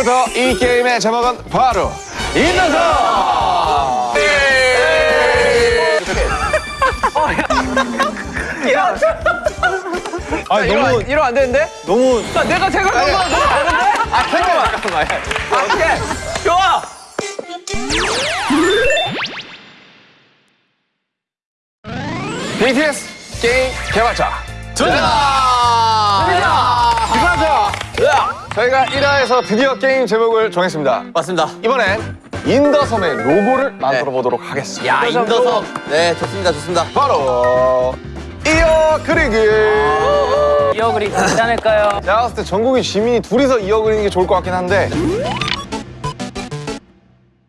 지금부터 이 게임의 제목은 바로 인더서! 아니 너무 이러면 안 되는데? 너무 나 내가 생각한 거랑 너무 다른데? 아, 잠깐만. 잠깐만. 아, 오케이. 좋아. BTS 게임 개발자 이거 저희가 1화에서 드디어 게임 제목을 정했습니다 맞습니다. 이번엔 인더섬의 로고를 만들어 보도록 하겠습니다 야 인더섬. 네 좋습니다 좋습니다. 바로 이어 그리기 이어 그리 괜찮을까요? 제가 봤을 때 전국인 시민이 둘이서 이어 그리는 게 좋을 것 같긴 한데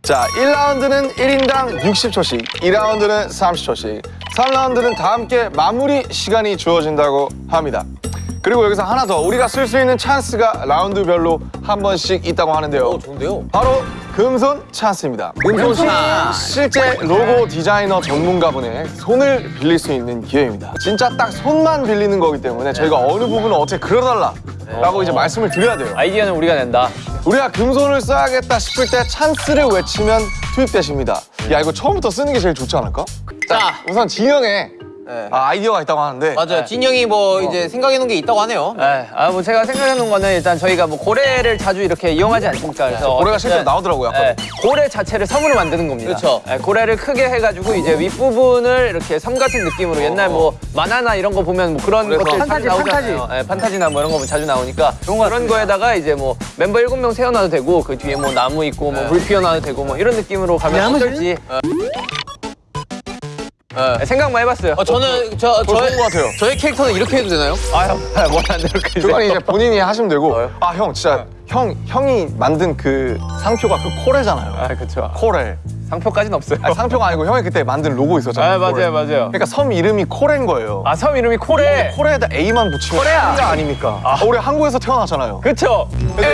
자 1라운드는 1인당 60초씩 2라운드는 30초씩 3라운드는 다 함께 마무리 시간이 주어진다고 합니다 그리고 여기서 하나 더 우리가 쓸 수 있는 찬스가 라운드별로 한 번씩 있다고 하는데요 오 좋은데요. 바로 금손 찬스입니다. 금손 씨 실제 로고 디자이너 전문가분의 손을 빌릴 수 있는 기회입니다. 진짜 딱 손만 빌리는 거기 때문에 저희가 어느 부분을 어떻게 그려달라 라고 이제 말씀을 드려야 돼요. 아이디어는 우리가 낸다. 우리가 금손을 써야겠다 싶을 때 찬스를 외치면 투입되십니다. 야 이거 처음부터 쓰는 게 제일 좋지 않을까? 자 우선 진영에 네. 아, 아이디어가 있다고 하는데 맞아요. 진영이 뭐 이제 생각해 놓은 게 있다고 하네요. 네. 아, 뭐 제가 생각해 놓은 거는 일단 저희가 뭐 고래를 자주 이렇게 이용하지 않습니까? 그래서 고래가 어쨌든, 실제로 나오더라고요. 네, 고래 자체를 섬으로 만드는 겁니다. 그렇죠. 네, 고래를 크게 해가지고 이제 윗부분을 이렇게 섬 같은 느낌으로 옛날 뭐 만화나 이런 거 보면 뭐 그런 것들 판타지, 나오잖아요. 네, 판타지나 뭐 이런 거 보면 자주 나오니까 그런 거에다가 이제 뭐 멤버 일곱 명 세워놔도 되고 그 뒤에 뭐 나무 있고 뭐 물 피워놔도 되고 뭐 이런 느낌으로 가면 어떨지 네, 생각만 해봤어요. 어, 저는 저 좋은 저의 것 같아요. 저의 캐릭터는 이렇게 해도 되나요? 아, 형, 뭘안 이렇게 그건 이제 본인이 하시면 되고 아형 진짜 형 형이 만든 그 상표가 그 코레잖아요. 아, 그쵸. 코레. 상표까지는 없어요. 아니, 상표가 아니고 형이 그때 만든 로고 있었잖아요. 아, 맞아요, 코레. 맞아요. 그러니까 섬 이름이 코레인 거예요. 아, 섬 이름이 코레. 코레에다 A만 붙이면 코레야. 코레아 아닙니까? 아, 우리 한국에서 태어났잖아요. 그쵸? 코레에서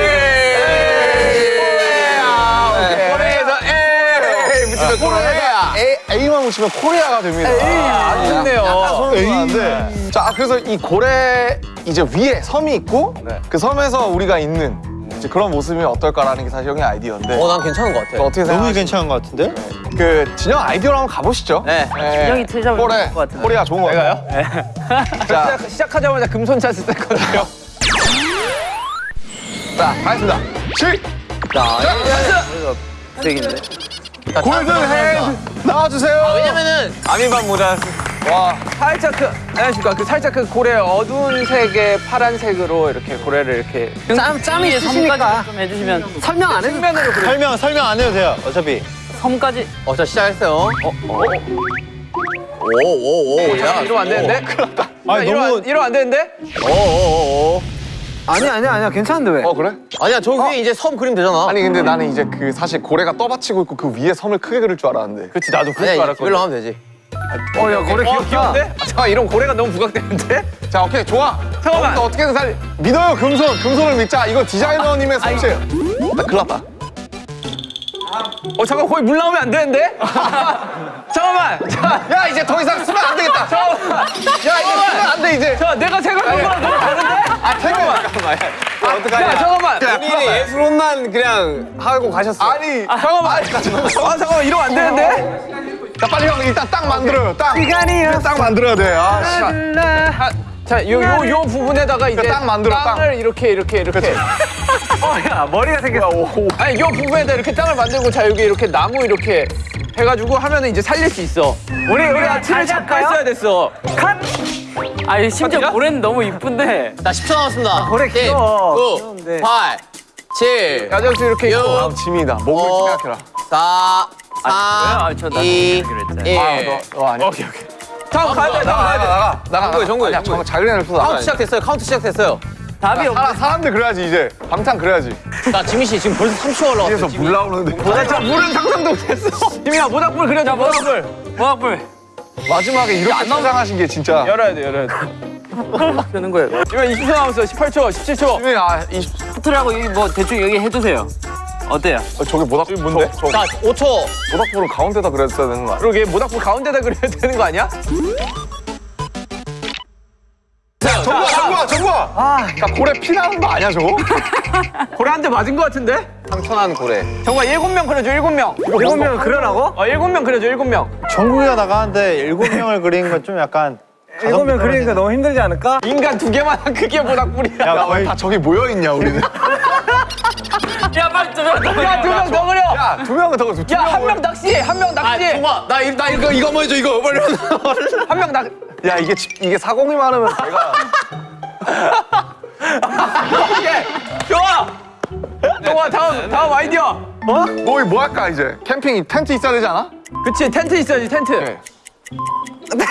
A 붙이면 코레에다 A, A만 붙이면 코레아가 됩니다. 아, 좋네요. A인데. 자, 아, 그래서 이 고래 이제 위에 섬이 있고 네. 그 섬에서 우리가 있는 이제 그런 모습이 어떨까라는 게 사실 형의 아이디어인데 어 난 괜찮은 것 같아. 어떻게 너무? 괜찮은 것 같은데? 그 진영 아이디어로 한번 가보시죠. 네. 진영이 틀잡을 코레, 것 같은데. 코리아 좋은 거 같아요. 자, 시작, 시작 하자마자 금손 찬스 뺐거든요. 자, 가겠습니다. 시, 되겠네. 골든 핸드 나와주세요. 왜냐면은 아미반 모자. 와, 살짝 그, 안녕하십니까. 그 살짝 그 고래 어두운 색의 파란색으로 이렇게 고래를 이렇게 짬, 짬이 섬까지 좀 해주시면 설명 안 해도 측면으로 그려. 설명 설명 안 해도 돼요. 어차피 섬까지 어자 시작했어요. 어 어. 오오오 야 이러면 안 되는데? 아니 이러면, 너무 안- 이러면 안 되는데? 오오오. 아니야 아니야 아니야 괜찮은데 왜? 어 그래? 아니야 저 위에 이제 섬 그림 되잖아. 아니 근데 나는 이제 그 사실 고래가 떠받치고 있고 그 위에 섬을 크게 그릴 줄 알았는데. 그렇지 나도 그럴 아니야 줄 알았거든. 하면 되지. 어야 고래 귀엽, 귀여운데? 아, 잠깐 이런 고래가 너무 부각되는데? 자, 오케이 좋아. 잠깐만. 너 어떻게든 살 믿어요 금손, 금손을 믿자. 이거 디자이너님의 솜씨예요. 나 큰일 났다. 어 잠깐 거기 물 나오면 안 되는데? 잠깐만. 자, 야 이제 더 이상 쓰면 안 되겠다. 잠깐만. 야 이제 쓰면 안 돼 이제. 자 내가 생각한 거랑 너무 다른데? 아 잠깐만. 어떡하냐? 야 잠깐만. 본인이 예술혼만 그냥 하고 가셨어. 아니, 잠깐만. 아 잠깐만 이러면 안 되는데? 자 빨리 형 일단 딱 만들어요. 딱. 시간이요. 딱 만들어야 돼. 아, 씨. 아, 자, 요, 요, 요 부분에다가 이제 땅 만들어, 땅. 땅을 이렇게, 이렇게, 이렇게. 어야 머리가 생겼어 아니, 요 부분에다 이렇게 땅을 만들고, 자, 여기 이렇게 나무 이렇게 해가지고 하면은 이제 살릴 수 있어. 우리, 우리가 틀을 다시 잡고? 있어야 됐어. 아니 심지어 맞죠? 고래는 너무 이쁜데 자 10초 남았습니다. 고래 귀여워. 9, 귀여운데. 8, 7, 야자수 이렇게 있고. 아, 짐이다. 목을 어. 생각해라. 4, 아, 3, 저 나도 2, 그랬잖아. 1. 아, 너, 너 아니야. 오케이, 오케이. 다음 가야 돼, 다음 나가, 가야 돼. 나가, 나가. 정국이, 정국이, 자기네를 또 나가. 카운트 시작됐어요. 카운트 시작됐어요. 답이 없 사람, 사람들 그래야지 이제. 방탄 그래야지. 자 지민 씨 지금 벌써 30초 올라왔어요. 위에서 물 나오는데. 나저 물은 상상도 못했어. 지민아, 모닥불 그려줘, 모닥불. 모닥불 마지막에 이렇게 포장하신 게 진짜. 열어야 돼, 열어야 돼. 되는 거예요. 지금 20초 남았어, 18초, 17초. 지민이 아, 20, 포트라고 여기 뭐 대충 여기 해주세요. 어때요? 어, 저게 모닥불 뭔데? 저, 저 자 5초. 모닥불을 가운데다 그렸어야 되는 거 아니야? 그러게, 모닥불 가운데다 그려야 되는 거 아니야? 정구야, 정구야, 정구야! 야 고래 피 나는 거 아니야 저거? 고래 한 대 맞은 거 같은데? 상처난 고래. 정말 일곱 명 그려줘 일곱 명. 일곱 명을 그려라고? 어 일곱 명 그려줘 일곱 명. 정국이가 나가는데 일곱 명을 그리는 건 좀 약간 일곱 명 그리니까 너무 힘들지 않을까? 인간 두 개만 한 크기보다 꿀이야. 야야 거의 왜다 저기 모여 있냐 우리는? 야 빨리 좀 야두 명 더 그려. 야두 명은 더. 야한 명 낚시해 한명 아, 낚시해. 동아, 나, 이- 나 이거, 이거 뭐 해줘, 이거. 빨리. 한 명 낚. 야 이게 지- 이게 사공이 많으면 내가 오케이 좋아. 좋아 다음 다음 아이디어. 어? 뭐, 뭐 할까 이제? 캠핑 텐트 있어야 되지 않아? 그치 텐트 있어야지 텐트. 네. 나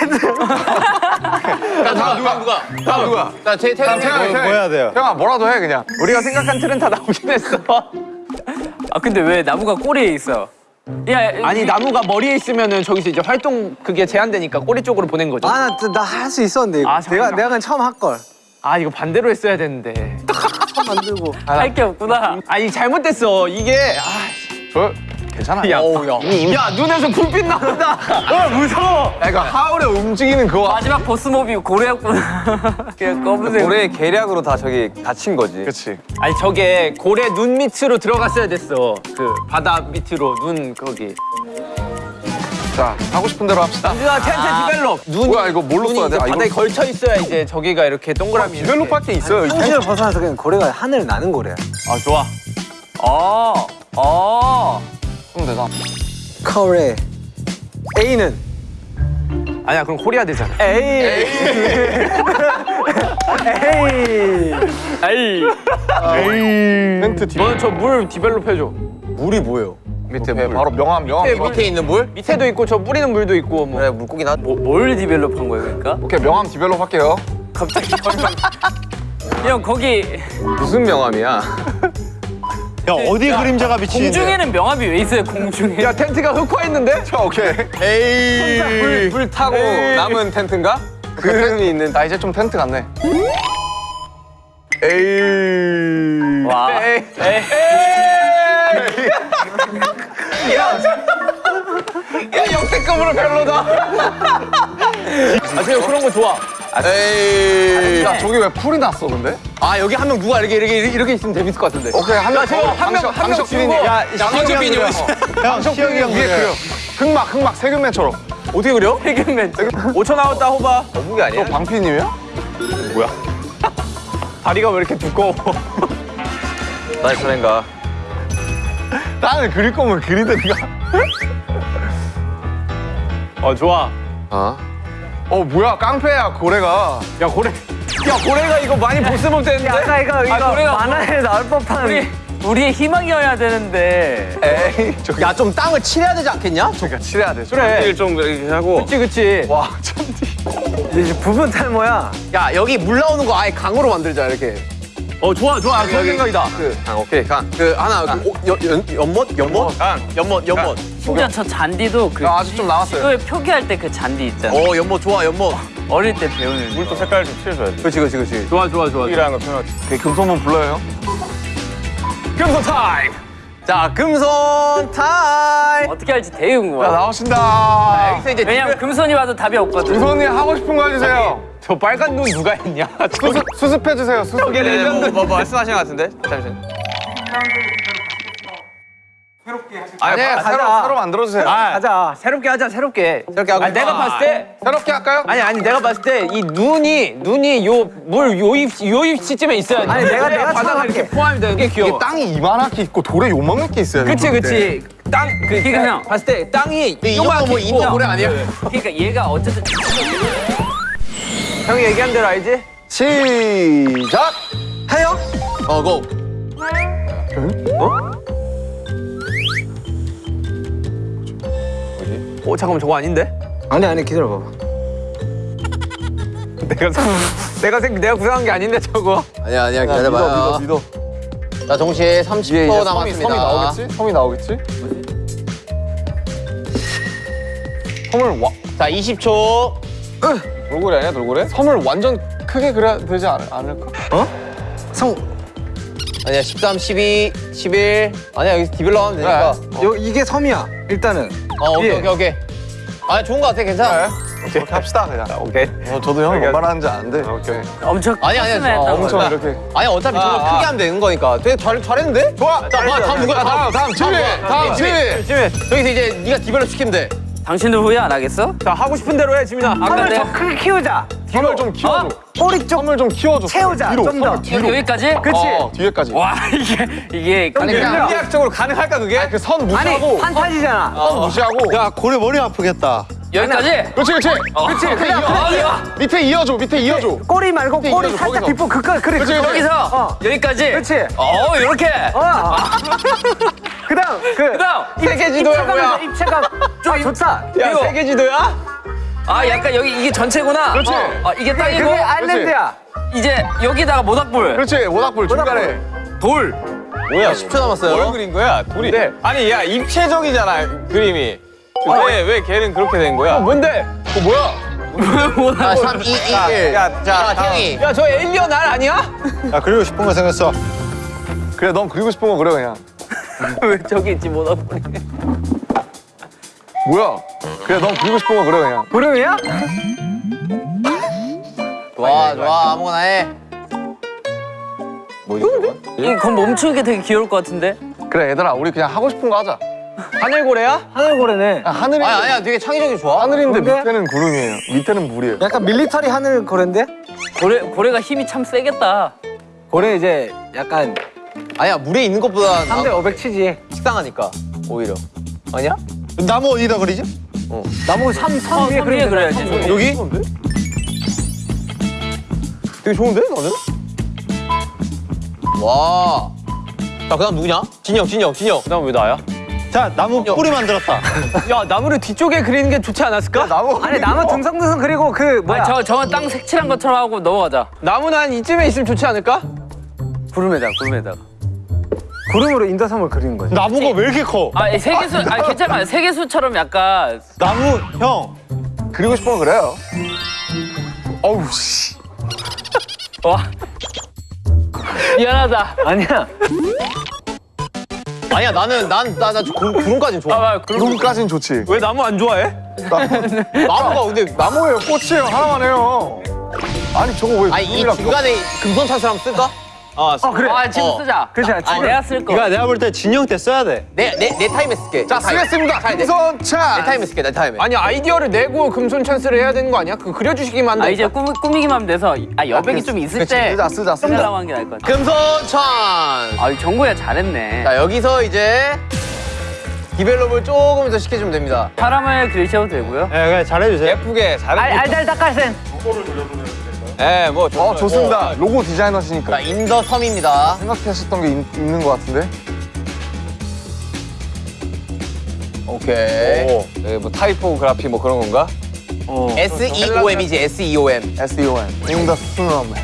다음 누가, 누가? 다음 누가? 나 제, 태양, 태양이 뭐 태양이. 해야 돼요? 태양아 뭐라도 해 그냥. 우리가 생각한 틀은 다 나오긴 했어. 아 근데 왜 나무가 꼬리에 있어? 야 아니 나무가 머리에 있으면은 저기서 이제 활동 그게 제한되니까 꼬리 쪽으로 보낸 거죠. 아, 아나 할 수 있었는데 이거. 아, 내가. 내가 그냥 처음 할 걸. 이거 반대로 했어야 되는데. 만들고. 할 게 없구나. 아니 잘못됐어 이게. 아, 저 괜찮아. 야, 어우, 야. 야 눈에서 불빛 나온다. 어 무서워. 야 이거 하울의 움직이는 그거. 마지막 보스 몹이 고래였구나. 그냥 검은색. 고래의 계략으로 다 저기 갇힌 거지. 그렇지. 아니 저게 고래 눈 밑으로 들어갔어야 됐어. 그 바다 밑으로 눈 거기. 자 하고 싶은 대로 합시다. 누가 텐트 develop. 눈 뭐야 이거 뭘로 써야 돼? 아, 이거 걸쳐 있어야 이제 저기가 이렇게 동그라미. 이렇게. develop 할게 있어요. 이 텐트. 현실을 벗어나서 그냥 고래가 하늘 나는 고래야. 아 좋아. 어. 어. 그럼 되나? 고래. A는 아니야 그럼 코리아 되잖아. 에이. 에이. 아이. 텐트 디. 너는 저 물 develop 해줘. 물이 뭐예요? 밑에 물. 바로 명암 명암. 밑에, 밑에 있는 물? 밑에도 있고 저 뿌리는 물도 있고 뭐. 그래, 물고기 나. 뭐, 뭘 develop한 거야 그러니까? 오케이 명암 develop 할게요. 갑자기 형 거기 무슨 명암이야? 야 어디 그림자가 비치는데? 공중에는 명암이 왜 있어요 공중에? 야 텐트가 흑화 있는데? 자 오케이. 에이. 불, 불 타고 에이. 남은 텐트인가? 그 텐트 있는. 나 이제 좀 텐트 같네. 에이. 와. 에이. 에이. 야 역대급으로 별로다. 아 지금 그런 거 좋아. 에이. 야 저기 왜 풀이 났어 근데? 아, 여기 한 명 누가 이렇게, 이렇게, 이렇게 있으면 재밌을 것 같은데. 오케이 한 명 야, 지금 한 명, 한명. 주고. 야 있어. 형 시혁이 형 위에 그려. 흑막 흑막 세균맨처럼. 어떻게 그려? 해금맨. 5초 나왔다 호바. 거북이 아니야? 너 방피님이야? 다리가 왜 이렇게 두꺼워? 나의 차례인가? 나는 그릴 거면 그리든가. 어 좋아. 어? 어 뭐야 깡패야 고래가. 야 고래. 야 고래가 이거 많이 보스목 되는데? 아까 이거 이거 고래가 만화에 나올 법한. 우리 우리의 희망이어야 되는데. 에이 저기 야, 좀 땅을 칠해야 되지 않겠냐? 그러니까 칠해야 돼. 그래. 좀 이렇게 하고. 그치 그치. 와 천디. 이제 부분 탈모야. 야, 여기 물 나오는 거 아예 강으로 만들자, 이렇게. 어 좋아 좋아 좋은 생각이다. 그, 강, 오케이, 강. 그, 하나, 그, 오, 연, 연, 연못? 연못? 강. 연못, 연못. 심지어 저 잔디도 그 야, 아직 좀 남았어요. 지도에 표기할 때 그 잔디 있잖아. 어, 연못 좋아, 연못. 어릴 때 배우는. 물도 색깔 좀 칠해줘야 돼. 그렇지, 그렇지, 그렇지. 좋아 좋아 좋아. 이라는 거 표현하지. 오케이 금손만 불러요 금손 타임. 자, 금손 타임! 어떻게 할지 되게 야 궁금해. 나오신다. 여기서 이제 왜냐면 금손이 와도 답이 없거든. 금손이 하고 싶은 거 해주세요. 저 빨간 눈 누가 했냐? 수습 수습해 주세요. 수습. 저게 레전드. 뭐, 뭐 말씀하신 것 같은데? 잠시만. 아니 가자. 새로 새로 만들어 주세요. 가자. 새롭게 하자 새롭게. 새롭게 하고. 아니, 내가 봤을 때 새롭게 할까요? 아니 아니 내가 봤을 때 이 눈이 눈이 요 물 요 입 요 입시쯤에 있어야 돼. 아니, 내가- 내가 바다가 처음 이렇게 할게. 포함이 되는 게 귀여워. 이게 땅이 이만하게 있고 돌에 요만하게 있어야 돼. 그치 그치. 땅 그, 그러니까 형. 봤을 때 땅이 이 정도 요만하게 뭐 있고. 고래 아니야? 그러니까 얘가 어쨌든 형이 얘기한 대로 알지? 시작. 해요? 어, 고. 어 잠깐만 저거 아닌데? 아니 아니 기다려봐. 내가 생- 내가 생 내가 구상한 게 아닌데 저거. 아니야, 아니야, 믿어 기다려봐요. 믿어 믿어. 자, 동시에 30초 섬이 남았습니다. 섬이 나오겠지? 섬이 나오겠지? 섬을 와 자, 20초. 돌고래 아니야 돌고래? 섬을 완전 크게 그려야 되지 않, 않을까? 성. 아니야, 13, 12, 11. 아니야, 여기서 디벨로 하면 되니까. 요 이게 섬이야. 일단은. 어, 오케이, 예. 오케이, 오케이. 아, 좋은 거 같아, 괜찮아. 그렇게 합시다 그냥. 오케이. 어, 저도 형이 뭔 말하는지 아는데. 오케이. 엄청 아니 아니 컸으면 저 했다고. 엄청 야, 이렇게. 아니 어차피 저거 아, 크게 아. 하면 되는 거니까 되게 잘 잘했는데? 좋아. 자, 와, 다음 누구야? 다음 다음 지휘. 다음 지휘. 여기서 이제 네가 develop 시키면 돼. 당신들 후회 안 하겠어? 자 하고 싶은 대로 해 지민아. 아까 더 크게 키우자. 선을 좀 키워줘. 꼬리 쪽 선을 좀 키워줘. 채우자, 뒤로. 좀 더. 선을 뒤로. 여기까지? 그치? 어, 뒤에까지. 와 이게 이게 아니 그냥 물리학적으로 가능할까 그게? 그선 아니 무시하고 판타지잖아. 선 무시하고. 야 고래 머리 아프겠다. 여기까지? 그렇지 그렇지. 그치? 밑에 그냥 이어. 아, 이거. 밑에 이어줘. 밑에 이어줘. 꼬리 말고 꼬리 이어줘, 살짝 거기서. 뒷부 그까 그래. 그치. 여기서 어. 여기까지? 그렇지. 어 이렇게 어. 그다음 그 그다음 세계 지도야 뭐야? 입체감 좀 좋다. 야 이거. 세계 지도야? 아 약간 여기 이게 전체구나 그렇지. 어, 어, 이게 땅이고 그게 아일랜드야. 이제 여기다가 모닥불 그렇지. 모닥불 중간에. 돌 뭐야? 10초 남았어요. 뭘 그린 거야? 둘이. 아니 야 입체적이잖아 그림이. 왜왜 걔는 그렇게 된 거야? 뭔데? 어 뭐야? 자, 3, 2, 1. 야, 자, 태영이. 야 저 에일리언 알 아니야? 야 그리고 싶은 거 생겼어. 그래 넌 그리고 싶은 거 그래 그냥. 왜 저기 있지 모닥불이 뭐야? 그래 넌 그리고 싶은 거 그래 그냥. 구름이야? 좋아, 좋아. 아무거나 해. 이건 멈추는 게 되게 귀여울 것 같은데 그래 얘들아 우리 그냥 하고 싶은 거 하자. 하늘고래야? 하늘고래네. 아, 하늘이 아니, 아니야. 되게 창의적이 좋아. 하늘인데 뭔데? 밑에는 구름이에요. 밑에는 물이에요. 약간 밀리터리 하늘고래인데? 고래 고래가 힘이 참 세겠다 고래 이제 약간 아니야, 물에 있는 것보다 3대 500 치지. 식상하니까, 오히려. 아니야? 나무 어디다 그리지? 나무 삼, 선 어, 위에. 되잖아, 선 위에. 여기? 되게 좋은데 너는? 와. 자, 그 다음 누구냐? 진영, 진영, 진영. 그다음 왜 나야? 자 나무 뿌리 만들었다. 야 나무를 뒤쪽에 그리는 게 좋지 않았을까? 나무 아니 나무 등성등성 그리고 그 뭐야? 아니 저 저건 땅 색칠한 것처럼 하고 넘어가자 나무는 한 이쯤에 있으면 좋지 않을까? 구름에다가 구름에다가 구름으로 인더섬을 그리는 거지. 나무가 왜 이렇게 커? 아 세계수 아 괜찮아 세계수처럼 약간 나무 형. 그리고 거 그래요. 어우 씨. 와 미안하다 아니야. 아니야, 나는, 난, 나, 나 구름까지는 좋아. 아 구름 구름까진 좋지. 왜 나무 안 좋아해? 나무가 근데, 나무예요 꽃이에요 하나만 해요. 아니 저거 왜 아니, 이 중간에 금손 찬스를 한번 쓸까? 아어 그래. 아 지금 어. 쓰자 그렇지 않지? 아 내가 쓸 거. 이거 내가 볼 때 진 형 때 써야 돼. 내, 내, 내 타임에 쓸게. 자내 타임. 쓰겠습니다. 자, 내, 내 금손 찬. 타임에 쓸게, 내 타임에. 아니 아이디어를 내고 금손 찬스를 해야 되는 거 아니야? 그 그려 주시기만 하면 아 이제 꾸미, 꾸미기만 하면 돼서 아 여백이 좀 있을 그치, 때 쓰자 쓰자 쓰자. 쓰려고 한게 나을 것 같아 금손 찬스. 아 정국아 잘했네 자, 여기서 이제 develop을 조금 더 시켜주면 됩니다. 사람을 그리셔도 되고요 예, 그냥 잘해주세요. 예쁘게 잘해. 알 알달 닭갈센. 예, 뭐 좋- 어 좋습니다. 로고 디자이너시니까 자, In the 섬입니다. 생각하셨던 게 있, 있는 것 같은데. 오케이. 오, 여기 뭐 타이포그라피 뭐 그런 건가? S-E-O-M이지, S-E-O-M. S-E-O-N. In the 섬.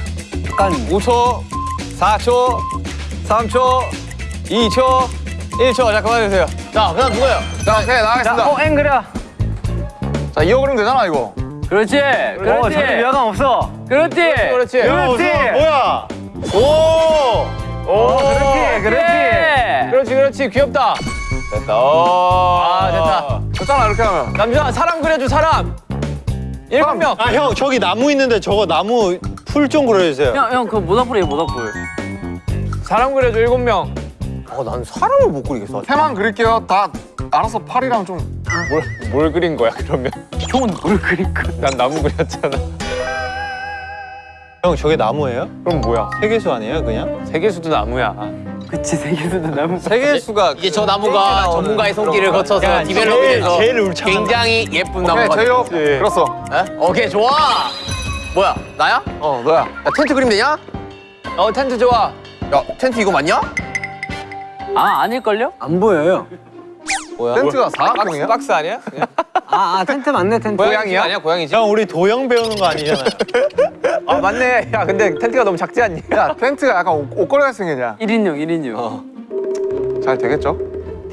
약간 5초, 4초, 3초, 2초, 1초. 자 그만해주세요. 자, 그 다음 누구예요? 자 오케이 나가겠습니다. 어앵 그려. 자 이어 그리면 되잖아 이거. 그렇지 어 그렇지 전혀 위화감 없어. 그렇지 그렇지. 야, 그렇지. 우선 뭐야? 오, 오, 그렇지 그렇지. 예. 그렇지, 그렇지. 귀엽다. 됐다. 오, 아, 됐다. 됐잖아 이렇게 하면. 남준아, 사람 그려줘, 사람. 일곱 명. 아 형 저기 나무 있는데 저거 나무 풀 좀 그려주세요. 형, 형, 그 모닥불이에요, 모닥불. 사람 그려줘, 일곱 명. 어, 난 사람을 못 그리겠어. 해만 그릴게요. 다 알아서 팔이랑 좀. 뭘, 뭘 그린 거야, 그러면? 형은 뭘 그릴 거야? 난 나무 그렸잖아. 형 저게 나무예요? 그럼 뭐야? 세계수 아니에요 그냥? 세계수도 나무야. 그치, 세계수도 나무. 세계수가 이제 저 나무가 전문가의 손길을 거쳐서 울창한 굉장히 예쁜 나무가 제이홉 예. 그렸어. 에? 오케이, 좋아. 뭐야, 나야? 어 너야. 야, 텐트 그림 되냐? 어 텐트 좋아. 야, 텐트 이거 맞냐? 아, 아닐걸요? 안 보여요. 뭐야? 텐트가 사각형이야? 박스 아니야? 아, 아 텐트 맞네 텐트. 고양이야? 아니야 고양이지. 형 우리 도형 배우는 거 아니잖아요. 아 맞네. 야 근데 텐트가 너무 작지 않니? 야 텐트가 약간 옷, 옷걸이 같이 생겼냐? 1인용, 1인용. 잘 되겠죠?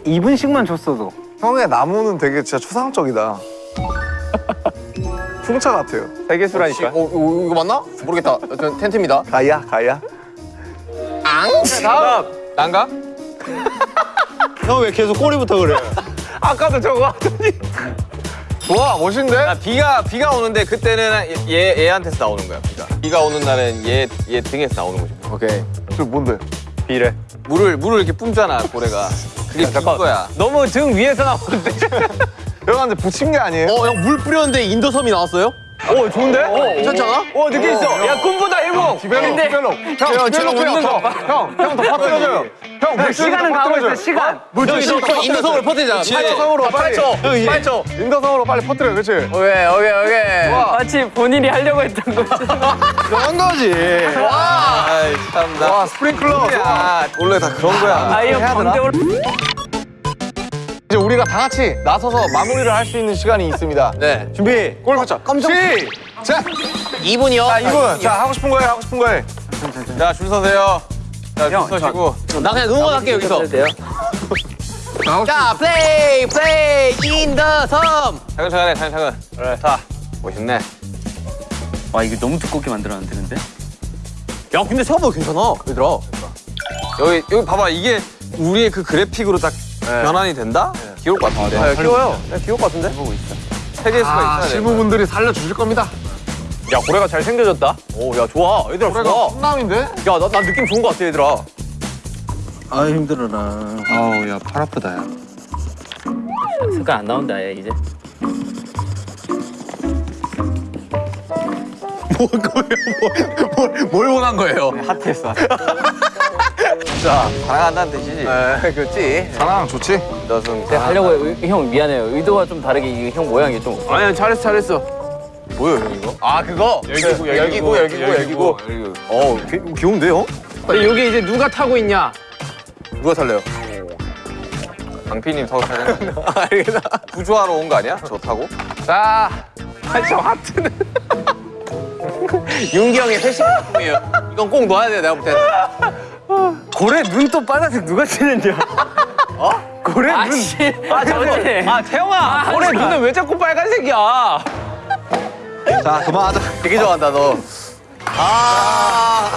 2분씩만 줬어도. 형의 나무는 되게 진짜 초상적이다. 풍차 같아요. 세계수라니까. 어, 이거, 이거 맞나? 모르겠다. 텐트입니다. 가야 가야. 다음 난가? 형 왜 계속 꼬리부터 그래요? 아까도 저거 하더니 좋아 멋있는데? 아, 비가 비가 오는데 그때는 얘 얘한테서 나오는 거야 비가. 비가 오는 날은 얘얘 등에서 나오는 거지. 오케이 저 뭔데? 비래. 물을 물을 이렇게 뿜잖아 고래가. 그게 빈 거야. 너무 등 위에서 나오는데. 여러분한테 붙인 게 아니에요? 어 형 물 뿌렸는데 인도섬이 나왔어요? 오 좋은데? 괜찮잖아? 오 느낌 있어. 야 꿈보다 일곱. develop develop 형 develop 웃는 거 봐. 형형더 퍼뜨려줘요 형 시간은 가고 있어. 시간. 물줄기 In the 섬을 퍼뜨리자. 8초 섬으로 빨리 8초. 8초. In the 섬으로 빨리 퍼뜨려 그치? 오케이 오케이 오케이. 마치 본인이 하려고 했던 거지. 그런 거지 아이 참나. 와 스프링클러 야 원래 다 그런 거야. 아이 형 광대로 이제 우리가 다 같이 나서서 마무리를 할 수 있는 시간이 있습니다 네. 준비 골 맞자 깜짝 시작 2분이요. 자 2분 자 하고 싶은 거해 하고 싶은 거해 자, 줄 서세요. 자, 줄 서시고. 나 그냥 응원할게, 여기서. 자, 플레이, 플레이, In the 섬. 차근차근 해, 차근차근. 그래. 자, 멋있네. 와 이거 너무 두껍게 만들었는데 근데? 야, 근데 생각보다 괜찮아, 얘들아. 여기, 여기 봐봐. 이게 우리의 그 그래픽으로 딱 변환이 된다? 귀여울 것 같은데. 아, 귀여워요. 네, 귀여울 것 같은데? 보고 있어. 세 개수가 아 있어야 돼. 실무분들이 살려주실 겁니다 야 고래가 잘 생겨졌다. 오, 야, 좋아. 얘들아, 그래가 좋아. 훈남인데? 야, 나, 나 느낌 좋은 것 같아, 얘들아. 아 힘들어라. 아우 야 팔 아프다 야 색깔 안 나온다 얘 이제. 뭘 원한 거예요? 핫했어. 자, 사랑한다는 뜻이지. 네 그렇지 사랑 좋지? 너승. 내가 하려고 의- 형 미안해요. 의도가 좀 다르게 형 모양이 좀. 아니야 잘했어 잘했어. 뭐야, 형 이거? 아, 그거? 열기구, 열기구, 열기구, 열기구. 어, 귀- 귀여운데요? 근데 여기 이제 누가 타고 있냐? 누가 살래요? 강피님 타고 타는 알겠다. 구조하러 온 거 아니야? 저 타고? 자, 아, 저 하트는 윤기 형의 회식 제품이에요. 이건 꼭 넣어야 돼, 내가 볼 때는. 고래 눈 또 빨간색 누가 치는지. 어? 고래 눈. 아씨. 아 저지. 아 태영아, 고래 눈은 왜 자꾸 빨간색이야? 자 그만하자 되게 좋아한다, 너. 아.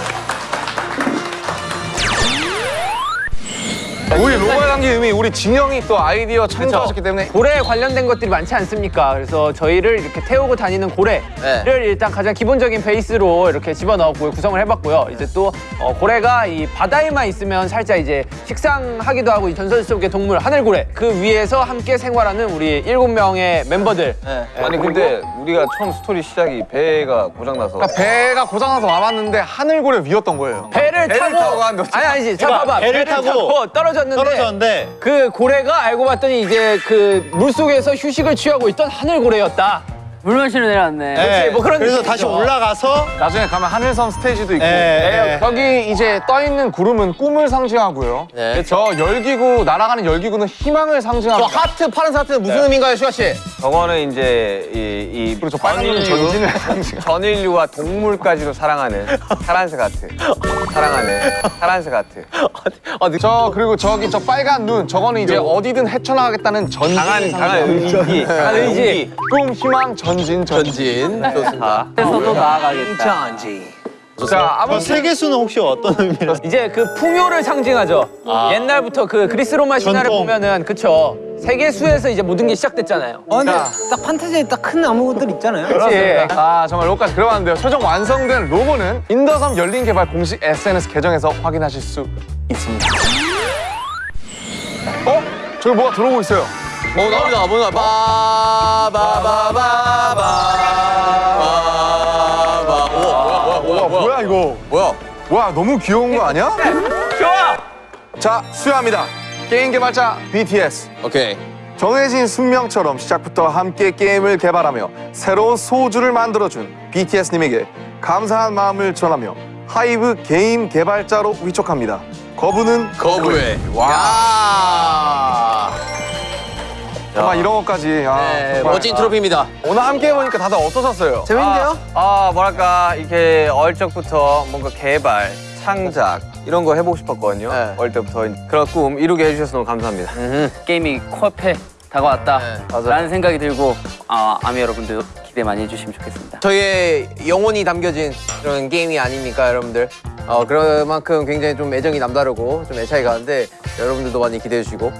우리 로고에 담긴 의미 우리 진영이 또 아이디어 창조하셨기 때문에 고래에 관련된 것들이 많지 않습니까? 그래서 저희를 이렇게 태우고 다니는 고래를 네. 일단 가장 기본적인 베이스로 이렇게 집어넣었고 구성을 해봤고요. 이제 또 어, 고래가 이 바다에만 있으면 살짝 이제 식상하기도 하고 이 전설 속의 동물 하늘고래 그 위에서 함께 생활하는 우리 일곱 명의 멤버들. 아니, 근데 우리가 처음 스토리 시작이 배가 고장나서. 그러니까 배가 고장나서 와봤는데 하늘고래 위였던 거예요 배를, 배를 타고, 타고 아니 아니지. 자 봐봐 배를 타고 떨어졌는데 떨어졌는데 그 고래가 알고 봤더니 이제 그 물속에서 휴식을 취하고 있던 하늘고래였다. 물 마시러 내려왔네. 네, 뭐 그런 그래서. 다시 올라가서 나중에 가면 하늘섬 스테이지도 있고 예, 네, 예. 여기 이제 떠 있는 구름은 꿈을 상징하고요 네. 저 열기구 날아가는 열기구는 희망을 저 상징합니다 하트, 파란색 하트는 무슨 의미인가요, 슈가 씨? 저거는 이제 이, 이 그리고 저 빨간 거는 전진을 상징 전인류와 동물까지도 사랑하는 파란색 하트. 사랑하는 파란색 하트. 저 그리고 저기 저 빨간 눈 저거는 이제 어디든 헤쳐나가겠다는 전진 강한 강한 의지. 강한 의지. 꿈 희망 전진 전진 전진. 좋습니다. 그래서도 나아가겠다. 자 아무 저 세계 수는 혹시 어떤 의미로? 이제 그 풍요를 상징하죠. 옛날부터 그 그리스 로마 신화를 전통. 보면은 그쵸 세계수에서 이제 모든 게 시작됐잖아요. 어, 근데 딱 판타지에 딱 큰 나무들 있잖아요. 그렇지. 아 정말 로고까지 만들어봤는데요 최종 완성된 로고는 인더섬 열린 개발 공식 SNS 계정에서 확인하실 수 있습니다 어? 저기 뭐가 들어오고 있어요 어 나옵니다. 뭐야? 바바바바바바. 와 뭐야 이거 뭐야? 와 너무 귀여운 거 아니야? 좋아. 자 수여합니다 게임 개발자 BTS 오케이. 정해진 숙명처럼 시작부터 함께 게임을 개발하며 새로운 소주를 만들어준 BTS님에게 감사한 마음을 전하며 하이브 게임 개발자로 위촉합니다. 거부는 거부해. 와. 정말 이런 것까지 아, 네, 정말. 멋진 트로피입니다. 오늘 함께 해보니까 다들 어떠셨어요? 재밌는데요? 아, 아, 뭐랄까 이렇게 어릴 적부터 뭔가 개발, 창작 이런 거 해보고 싶었거든요. 어릴 때부터 그런 꿈 이루게 해주셔서 너무 감사합니다. 게임이 코앞에 다가왔다. 맞아요. 라는 생각이 들고 아, 아미 여러분들 기대 많이 해주시면 좋겠습니다. 저희의 영혼이 담겨진 그런 게임이 아닙니까, 여러분들? 어, 그만큼 굉장히 좀 애정이 남다르고 좀 애착이 가는데 여러분들도 많이 기대해 주시고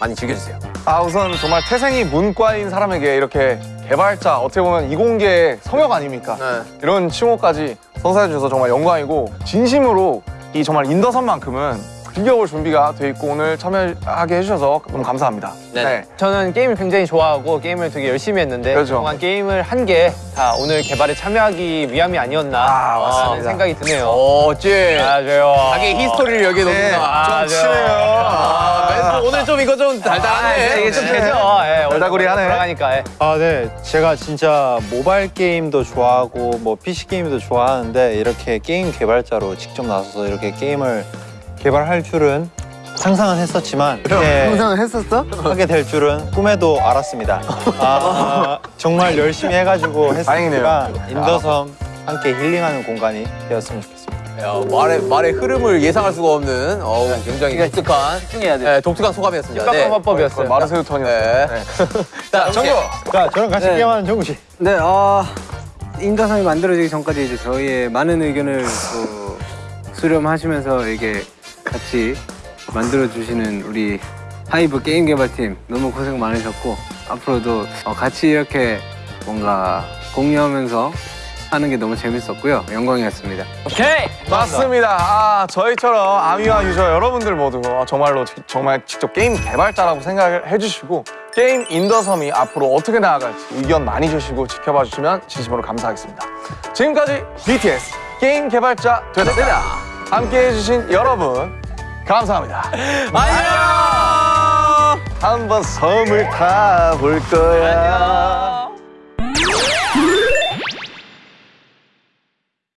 많이 즐겨주세요. 아 우선 정말 태생이 문과인 사람에게 이렇게 개발자 어떻게 보면 이공계의 성역 아닙니까? 네. 이런 칭호까지 선사해 주셔서 정말 영광이고 진심으로 이 정말 인더섬만큼은 즐겨볼 준비가 돼 있고 오늘 참여하게 해주셔서 너무 감사합니다. 네 네. 저는 게임을 굉장히 좋아하고 게임을 되게 열심히 했는데 그렇죠. 그동안 게임을 한 게 다 오늘 개발에 참여하기 위함이 아니었나 아, 하는 맞습니다. 생각이 드네요. 어째 맞아요. 자기 history를 여기에 네, 넣는다. 좀 치네요. 아, 멘트 오늘 좀 이거 좀 달달하네. 이게 좀 네. 되죠. 예, 달달구리 하네. 돌아가니까. 예. 아, 네. 제가 진짜 모바일 게임도 좋아하고 뭐 PC 게임도 좋아하는데 이렇게 게임 개발자로 직접 나서서 이렇게 게임을 개발할 줄은 상상은 했었지만 이렇게 상상을 했었어? 하게 될 줄은 꿈에도 알았습니다. 아, 정말 열심히 해가지고 했으니까 인더섬 함께 힐링하는 공간이 되었으면 좋겠습니다. 야, 말의 말의 흐름을 예상할 수가 없는 어우, 굉장히 독특한 집중해야 돼. 네, 독특한 소감이었습니다. 네. 화법이었어요. 마르세유 턴이었어요. 네. 네. 자, 정규 자, 저랑 같이 네. 게임하는 정우 씨. 네, 어, 인더섬이 만들어지기 전까지 이제 저희의 많은 의견을 또 수렴하시면서 이게 같이 만들어주시는 우리 하이브 게임 개발팀 너무 고생 많으셨고 앞으로도 어, 같이 이렇게 뭔가 공유하면서 하는 게 너무 재밌었고요. 영광이었습니다. 오케이. 맞습니다. 아, 저희처럼 아미와 유저 여러분들 모두 어, 정말로 지- 정말 직접 게임 개발자라고 생각을 해주시고 게임 인더섬이 앞으로 어떻게 나아갈지 의견 많이 주시고 지켜봐 주시면 진심으로 감사하겠습니다. 지금까지 BTS 게임 개발자 되다 함께 해 주신 여러분 감사합니다. 안녕. 한번 섬을 타볼 거야.